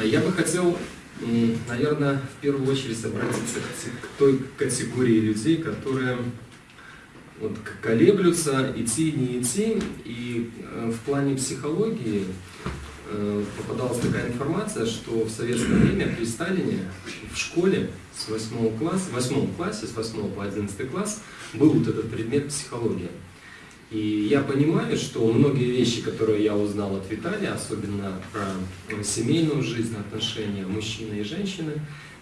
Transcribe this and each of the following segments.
А Я бы хотел, наверное, в первую очередь обратиться к той категории людей, которые вот колеблются, идти, не идти. И э, в плане психологии э, попадалась такая информация, что в советское время при Сталине в школе с 8 класса, в 8 классе, с 8 по 11 класс был вот этот предмет психология. И я понимаю, что многие вещи, которые я узнал от Виталия, особенно про э, семейную жизнь, отношения мужчины и женщины,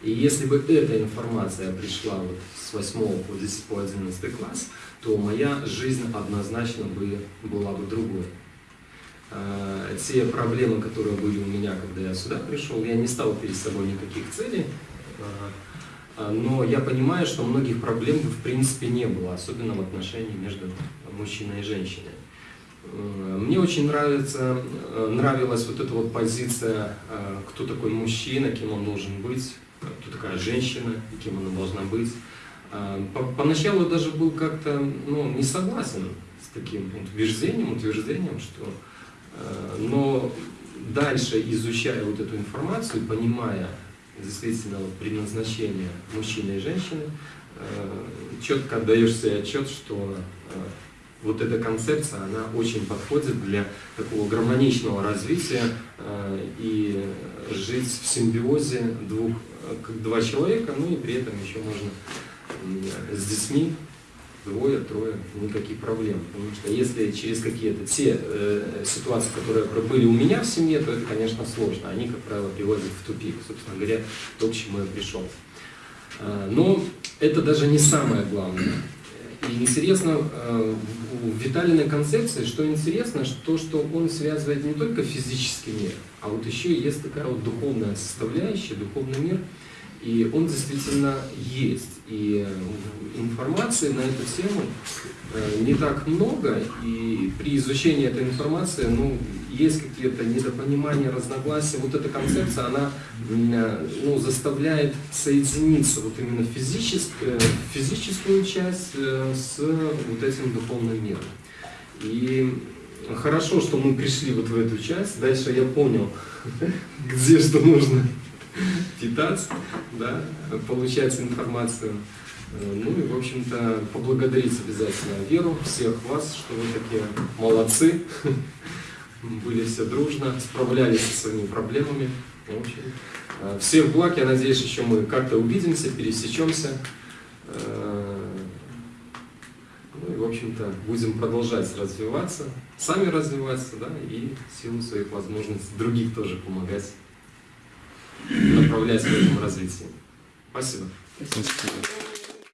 и если бы эта информация пришла вот с 8 по 10 по 11 класс, то моя жизнь однозначно бы была бы другой. Э, Те проблемы, которые были у меня, когда я сюда пришел, я не ставил перед собой никаких целей, э, но я понимаю, что многих проблем бы в принципе не было, особенно в отношении между мужчиной и женщиной. Э, Мне очень нравится, э, нравилась вот эта вот позиция, э, кто такой мужчина, кем он должен быть, кто такая женщина, и кем она должна быть. Э, по- Поначалу я даже был как-то ну, не согласен с таким утверждением, утверждением, что... Но дальше изучая вот эту информацию, понимая действительно предназначение мужчины и женщины, четко отдаешь себе отчет, что вот эта концепция, она очень подходит для такого гармоничного развития э, и жить в симбиозе двух, э, как два человека, ну и при этом еще можно с детьми двое, трое, никаких проблем. Потому что если через какие-то те э, ситуации, которые были у меня в семье, то это, конечно, сложно. Они, как правило, приводят в тупик, собственно говоря, то, к чему я пришел. Э, Но это даже не самое главное. И интересно, э, у Виталиной концепции, что интересно, то, что он связывает не только физический мир, а вот еще есть такая вот духовная составляющая, духовный мир, и он действительно есть. И э, информации на эту тему э, не так много, и при изучении этой информации, ну, есть какие-то недопонимания, разногласия. Вот эта концепция, она э, ну, заставляет соединиться вот именно физическую, физическую часть с вот этим духовным миром. И хорошо, что мы пришли вот в эту часть. Дальше я понял, где что нужно питаться, да, получать информацию. Э, Ну и, в общем-то, поблагодарить обязательно Веру, всех вас, что вы такие молодцы, были все дружно, справлялись со своими проблемами. В общем, э, всех благ, я надеюсь, еще мы как-то увидимся, пересечемся. Э, Ну и, в общем-то, будем продолжать развиваться, сами развиваться, да, и силу своих возможностей других тоже помогать, направлять в этом развитии. Спасибо. Спасибо.